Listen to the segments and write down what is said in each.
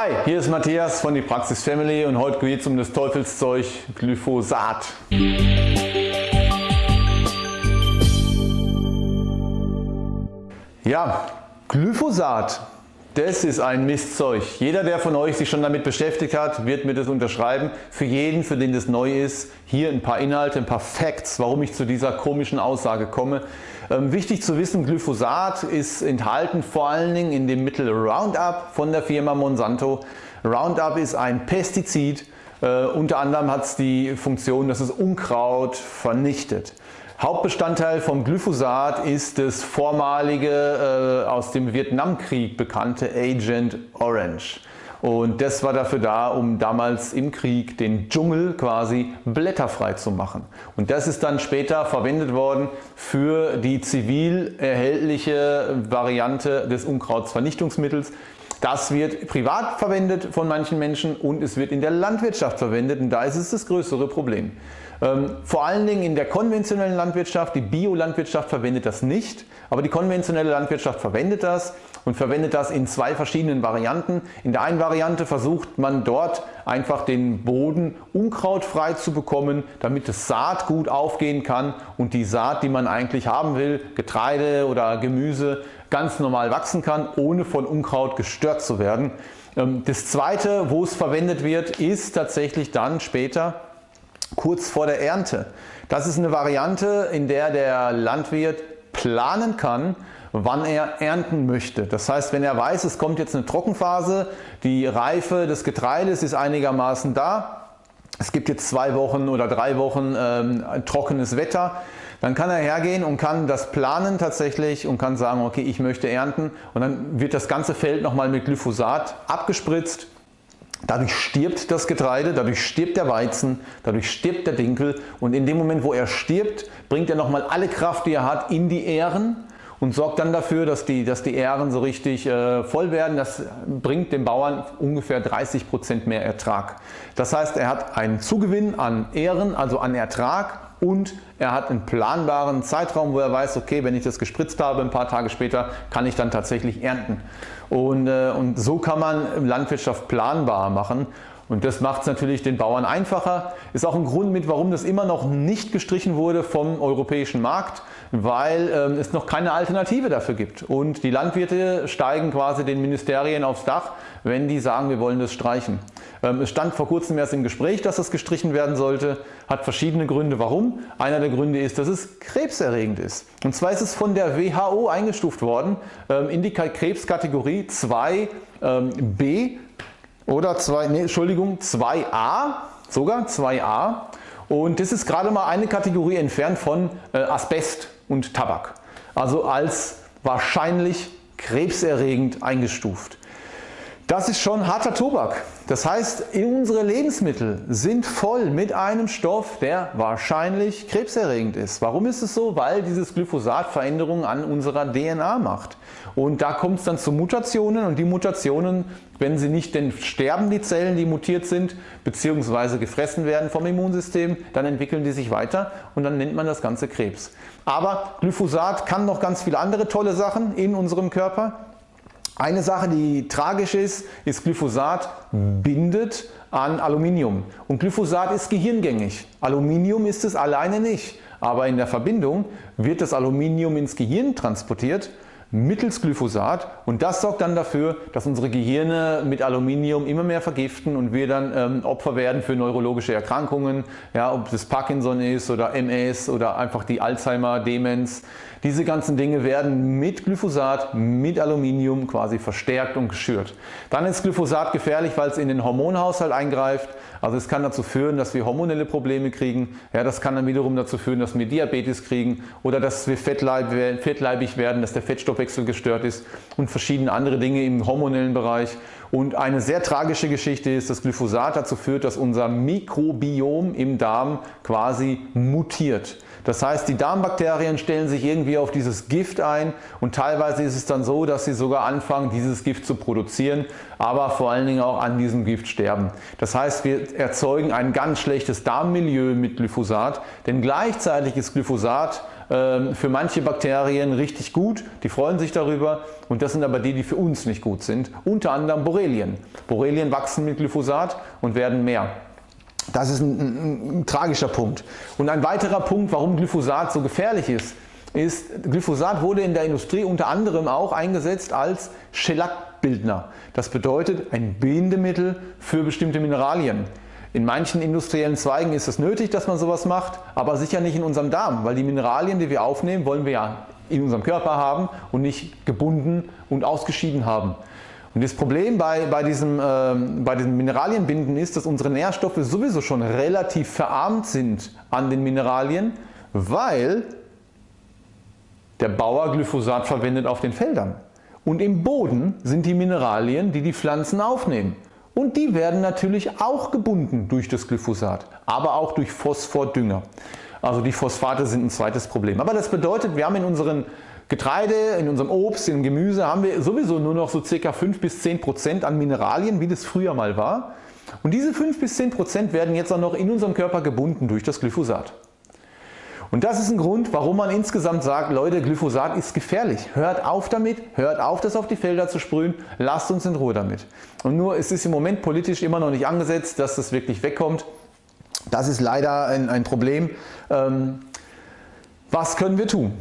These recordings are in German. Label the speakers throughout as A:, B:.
A: Hi, hier ist Matthias von die Praxis Family und heute geht es um das Teufelszeug Glyphosat. Ja, Glyphosat, das ist ein Mistzeug. Jeder der von euch sich schon damit beschäftigt hat, wird mir das unterschreiben. Für jeden, für den das neu ist, hier ein paar Inhalte, ein paar Facts, warum ich zu dieser komischen Aussage komme. Ähm, wichtig zu wissen, Glyphosat ist enthalten vor allen Dingen in dem Mittel Roundup von der Firma Monsanto. Roundup ist ein Pestizid, äh, unter anderem hat es die Funktion, dass es Unkraut vernichtet. Hauptbestandteil vom Glyphosat ist das vormalige äh, aus dem Vietnamkrieg bekannte Agent Orange. Und das war dafür da, um damals im Krieg den Dschungel quasi blätterfrei zu machen. Und das ist dann später verwendet worden für die zivil erhältliche Variante des Unkrautsvernichtungsmittels. Das wird privat verwendet von manchen Menschen und es wird in der Landwirtschaft verwendet und da ist es das größere Problem. Ähm, vor allen Dingen in der konventionellen Landwirtschaft, die Biolandwirtschaft verwendet das nicht, aber die konventionelle Landwirtschaft verwendet das und verwendet das in zwei verschiedenen Varianten. In der einen Variante versucht man dort einfach den Boden unkrautfrei zu bekommen, damit das Saat gut aufgehen kann und die Saat, die man eigentlich haben will, Getreide oder Gemüse, ganz normal wachsen kann, ohne von Unkraut gestört zu werden. Ähm, das zweite, wo es verwendet wird, ist tatsächlich dann später kurz vor der Ernte. Das ist eine Variante, in der der Landwirt planen kann, wann er ernten möchte. Das heißt, wenn er weiß, es kommt jetzt eine Trockenphase, die Reife des Getreides ist einigermaßen da, es gibt jetzt zwei Wochen oder drei Wochen ähm, trockenes Wetter, dann kann er hergehen und kann das planen tatsächlich und kann sagen, okay, ich möchte ernten und dann wird das ganze Feld nochmal mit Glyphosat abgespritzt Dadurch stirbt das Getreide, dadurch stirbt der Weizen, dadurch stirbt der Dinkel und in dem Moment wo er stirbt, bringt er nochmal alle Kraft die er hat in die Ähren und sorgt dann dafür, dass die, dass die Ähren so richtig äh, voll werden. Das bringt dem Bauern ungefähr 30% mehr Ertrag. Das heißt er hat einen Zugewinn an Ähren, also an Ertrag und er hat einen planbaren Zeitraum, wo er weiß, okay, wenn ich das gespritzt habe, ein paar Tage später kann ich dann tatsächlich ernten. Und, äh, und so kann man Landwirtschaft planbar machen und das macht es natürlich den Bauern einfacher. Ist auch ein Grund mit, warum das immer noch nicht gestrichen wurde vom europäischen Markt, weil ähm, es noch keine Alternative dafür gibt. Und die Landwirte steigen quasi den Ministerien aufs Dach, wenn die sagen, wir wollen das streichen. Ähm, es stand vor kurzem erst im Gespräch, dass das gestrichen werden sollte, hat verschiedene Gründe warum. Einer der Gründe ist, dass es krebserregend ist. Und zwar ist es von der WHO eingestuft worden ähm, in die Krebskategorie 2b ähm, oder 2, nee, Entschuldigung, 2a, sogar 2a. Und das ist gerade mal eine Kategorie entfernt von äh, Asbest und Tabak. Also als wahrscheinlich krebserregend eingestuft. Das ist schon harter Tobak. Das heißt, unsere Lebensmittel sind voll mit einem Stoff, der wahrscheinlich krebserregend ist. Warum ist es so? Weil dieses Glyphosat Veränderungen an unserer DNA macht. Und da kommt es dann zu Mutationen und die Mutationen, wenn sie nicht denn sterben die Zellen, die mutiert sind, beziehungsweise gefressen werden vom Immunsystem, dann entwickeln die sich weiter und dann nennt man das Ganze Krebs. Aber Glyphosat kann noch ganz viele andere tolle Sachen in unserem Körper. Eine Sache, die tragisch ist, ist Glyphosat bindet an Aluminium. Und Glyphosat ist gehirngängig. Aluminium ist es alleine nicht. Aber in der Verbindung wird das Aluminium ins Gehirn transportiert mittels Glyphosat und das sorgt dann dafür, dass unsere Gehirne mit Aluminium immer mehr vergiften und wir dann ähm, Opfer werden für neurologische Erkrankungen, ja, ob das Parkinson ist oder MS oder einfach die Alzheimer, Demenz. Diese ganzen Dinge werden mit Glyphosat, mit Aluminium quasi verstärkt und geschürt. Dann ist Glyphosat gefährlich, weil es in den Hormonhaushalt eingreift. Also es kann dazu führen, dass wir hormonelle Probleme kriegen. Ja, das kann dann wiederum dazu führen, dass wir Diabetes kriegen oder dass wir fettleibig werden, dass der Fettstoffwechsel gestört ist und verschiedene andere Dinge im hormonellen Bereich. Und eine sehr tragische Geschichte ist, dass Glyphosat dazu führt, dass unser Mikrobiom im Darm quasi mutiert. Das heißt, die Darmbakterien stellen sich irgendwie auf dieses Gift ein und teilweise ist es dann so, dass sie sogar anfangen, dieses Gift zu produzieren, aber vor allen Dingen auch an diesem Gift sterben. Das heißt, wir erzeugen ein ganz schlechtes Darmmilieu mit Glyphosat, denn gleichzeitig ist Glyphosat für manche Bakterien richtig gut, die freuen sich darüber und das sind aber die, die für uns nicht gut sind, unter anderem Borrelien. Borrelien wachsen mit Glyphosat und werden mehr. Das ist ein, ein, ein, tragischer Punkt. Und ein weiterer Punkt, warum Glyphosat so gefährlich ist, ist, Glyphosat wurde in der Industrie unter anderem auch eingesetzt als Schellackbildner. Das bedeutet ein Bindemittel für bestimmte Mineralien. In manchen industriellen Zweigen ist es nötig, dass man sowas macht, aber sicher nicht in unserem Darm, weil die Mineralien, die wir aufnehmen, wollen wir ja in unserem Körper haben und nicht gebunden und ausgeschieden haben. Und das Problem bei, bei, diesem, äh, bei diesem Mineralienbinden ist, dass unsere Nährstoffe sowieso schon relativ verarmt sind an den Mineralien, weil der Bauer Glyphosat verwendet auf den Feldern. Und im Boden sind die Mineralien, die die Pflanzen aufnehmen. Und die werden natürlich auch gebunden durch das Glyphosat, aber auch durch Phosphordünger. Also die Phosphate sind ein zweites Problem. Aber das bedeutet, wir haben in unseren Getreide, in unserem Obst, in Gemüse haben wir sowieso nur noch so ca. 5 bis 10 Prozent an Mineralien, wie das früher mal war. Und diese 5 bis 10 Prozent werden jetzt auch noch in unserem Körper gebunden durch das Glyphosat. Und das ist ein Grund, warum man insgesamt sagt, Leute, Glyphosat ist gefährlich. Hört auf damit, hört auf, das auf die Felder zu sprühen, lasst uns in Ruhe damit. Und nur es ist im Moment politisch immer noch nicht angesetzt, dass das wirklich wegkommt. Das ist leider ein, ein Problem. Ähm, was können wir tun?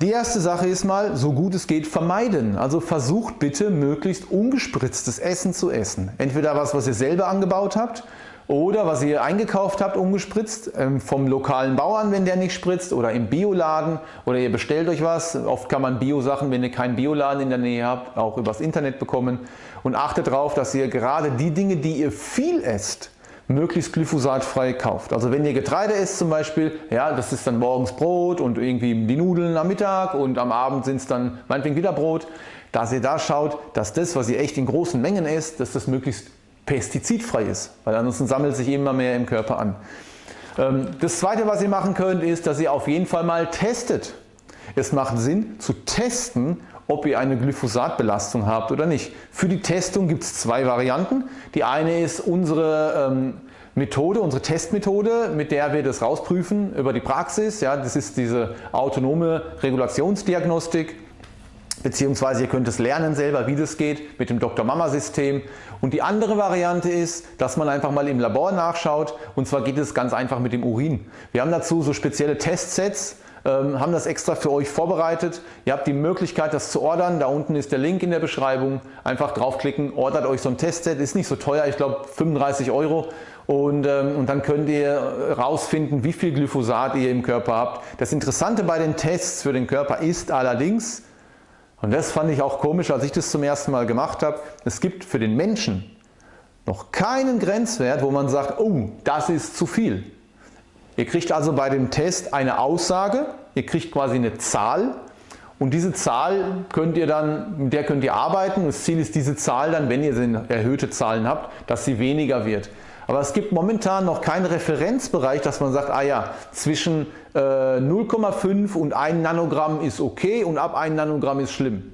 A: Die erste Sache ist mal, so gut es geht vermeiden. Also versucht bitte möglichst ungespritztes Essen zu essen. Entweder was, was ihr selber angebaut habt oder was ihr eingekauft habt ungespritzt ähm, vom lokalen Bauern, wenn der nicht spritzt oder im Bioladen oder ihr bestellt euch was. Oft kann man Bio-Sachen, wenn ihr keinen Bioladen in der Nähe habt, auch übers Internet bekommen. Und achtet darauf, dass ihr gerade die Dinge, die ihr viel esst, möglichst glyphosatfrei kauft. Also wenn ihr Getreide esst zum Beispiel, ja, das ist dann morgens Brot und irgendwie die Nudeln am Mittag und am Abend sind es dann meinetwegen wieder Brot, dass ihr da schaut, dass das, was ihr echt in großen Mengen esst, dass das möglichst pestizidfrei ist, weil ansonsten sammelt sich immer mehr im Körper an. Ähm, das zweite, was ihr machen könnt, ist, dass ihr auf jeden Fall mal testet. Es macht Sinn zu testen, ob ihr eine Glyphosatbelastung habt oder nicht. Für die Testung gibt es zwei Varianten. Die eine ist unsere ähm, Methode, unsere Testmethode, mit der wir das rausprüfen über die Praxis. Ja, das ist diese autonome Regulationsdiagnostik beziehungsweise ihr könnt es lernen selber wie das geht mit dem Dr. Mama System und die andere Variante ist, dass man einfach mal im Labor nachschaut und zwar geht es ganz einfach mit dem Urin. Wir haben dazu so spezielle Testsets, ähm, haben das extra für euch vorbereitet. Ihr habt die Möglichkeit das zu ordern, da unten ist der Link in der Beschreibung. Einfach draufklicken, ordert euch so ein Testset, ist nicht so teuer, ich glaube 35 Euro und, ähm, und dann könnt ihr rausfinden wie viel Glyphosat ihr im Körper habt. Das Interessante bei den Tests für den Körper ist allerdings, und das fand ich auch komisch, als ich das zum ersten Mal gemacht habe, es gibt für den Menschen noch keinen Grenzwert, wo man sagt, oh, das ist zu viel. Ihr kriegt also bei dem Test eine Aussage, ihr kriegt quasi eine Zahl und diese Zahl könnt ihr dann, mit der könnt ihr arbeiten. Das Ziel ist diese Zahl dann, wenn ihr erhöhte Zahlen habt, dass sie weniger wird. Aber es gibt momentan noch keinen Referenzbereich, dass man sagt, ah ja, zwischen äh, 0,5 und 1 Nanogramm ist okay und ab 1 Nanogramm ist schlimm.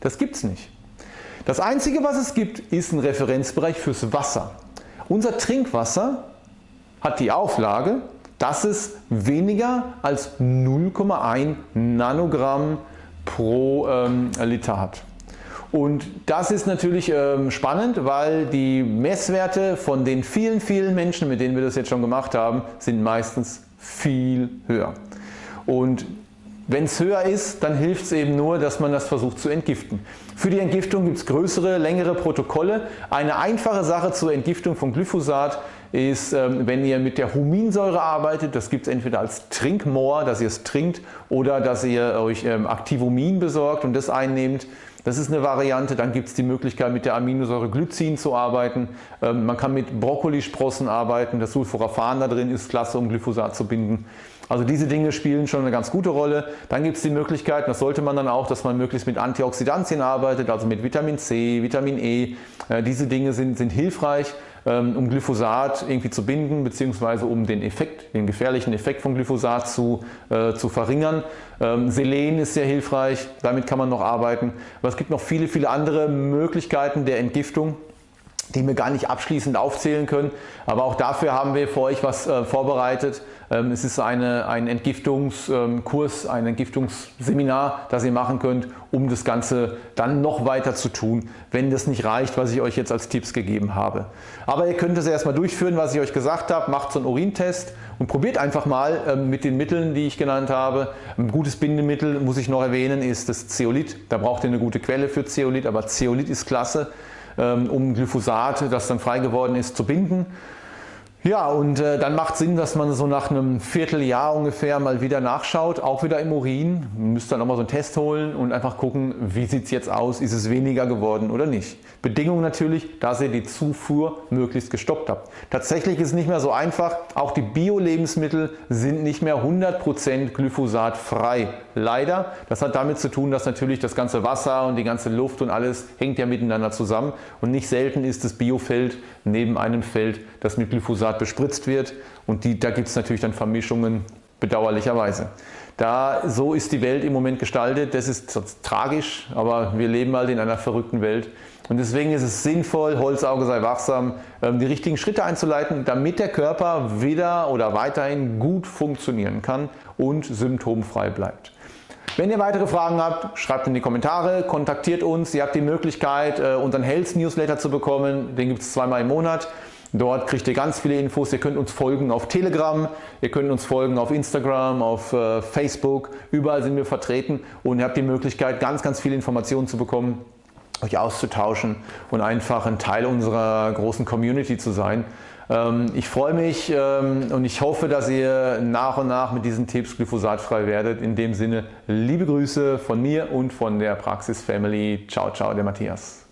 A: Das gibt es nicht. Das einzige was es gibt ist ein Referenzbereich fürs Wasser. Unser Trinkwasser hat die Auflage dass es weniger als 0,1 Nanogramm pro ähm, Liter hat. Und das ist natürlich ähm, spannend, weil die Messwerte von den vielen, vielen Menschen, mit denen wir das jetzt schon gemacht haben, sind meistens viel höher. Und wenn es höher ist, dann hilft es eben nur, dass man das versucht zu entgiften. Für die Entgiftung gibt es größere, längere Protokolle. Eine einfache Sache zur Entgiftung von Glyphosat ist, ähm, wenn ihr mit der Huminsäure arbeitet, das gibt es entweder als Trinkmoor, dass ihr es trinkt oder dass ihr euch ähm, Activumin besorgt und das einnehmt. Das ist eine Variante. Dann gibt es die Möglichkeit mit der Aminosäure Glycin zu arbeiten. Ähm, man kann mit Brokkolisprossen arbeiten. Das Sulforaphan da drin ist klasse um Glyphosat zu binden. Also diese Dinge spielen schon eine ganz gute Rolle. Dann gibt es die Möglichkeit, das sollte man dann auch, dass man möglichst mit Antioxidantien arbeitet, also mit Vitamin C, Vitamin E. Äh, diese Dinge sind, sind hilfreich, um Glyphosat irgendwie zu binden bzw. um den Effekt, den gefährlichen Effekt von Glyphosat zu, äh, zu verringern. Ähm, Selen ist sehr hilfreich, damit kann man noch arbeiten. Aber es gibt noch viele, viele andere Möglichkeiten der Entgiftung. Die wir gar nicht abschließend aufzählen können. Aber auch dafür haben wir für euch was äh, vorbereitet. Ähm, es ist eine, ein Entgiftungskurs, ein Entgiftungsseminar, das ihr machen könnt, um das Ganze dann noch weiter zu tun, wenn das nicht reicht, was ich euch jetzt als Tipps gegeben habe. Aber ihr könnt es erstmal durchführen, was ich euch gesagt habe. Macht so einen Urintest und probiert einfach mal ähm, mit den Mitteln, die ich genannt habe. Ein gutes Bindemittel, muss ich noch erwähnen, ist das Zeolit. Da braucht ihr eine gute Quelle für Zeolit, aber Zeolit ist klasse. Ähm, um Glyphosat, das dann frei geworden ist, zu binden. Ja, und äh, dann macht Sinn, dass man so nach einem Vierteljahr ungefähr mal wieder nachschaut, auch wieder im Urin. Man müsste dann nochmal so einen Test holen und einfach gucken, wie sieht es jetzt aus, ist es weniger geworden oder nicht. Bedingung natürlich, dass ihr die Zufuhr möglichst gestoppt habt. Tatsächlich ist es nicht mehr so einfach, auch die Bio-Lebensmittel sind nicht mehr 100% glyphosatfrei. Leider, das hat damit zu tun, dass natürlich das ganze Wasser und die ganze Luft und alles hängt ja miteinander zusammen und nicht selten ist das Biofeld neben einem Feld, das mit Glyphosat bespritzt wird und die, da gibt es natürlich dann Vermischungen, bedauerlicherweise. Da, so ist die Welt im Moment gestaltet, das ist tragisch, aber wir leben halt in einer verrückten Welt. Und deswegen ist es sinnvoll, Holzauge sei wachsam, ähm, die richtigen Schritte einzuleiten, damit der Körper wieder oder weiterhin gut funktionieren kann und symptomfrei bleibt. Wenn ihr weitere Fragen habt, schreibt in die Kommentare, kontaktiert uns. Ihr habt die Möglichkeit, äh, unseren Health Newsletter zu bekommen. Den gibt es zweimal im Monat. Dort kriegt ihr ganz viele Infos. Ihr könnt uns folgen auf Telegram, ihr könnt uns folgen auf Instagram, auf äh, Facebook. Überall sind wir vertreten und ihr habt die Möglichkeit, ganz, ganz viele Informationen zu bekommen, euch auszutauschen und einfach ein Teil unserer großen Community zu sein. Ähm, ich freue mich ähm, und ich hoffe, dass ihr nach und nach mit diesen Tipps glyphosatfrei werdet. In dem Sinne, liebe Grüße von mir und von der Praxis Family. Ciao, ciao, der Matthias.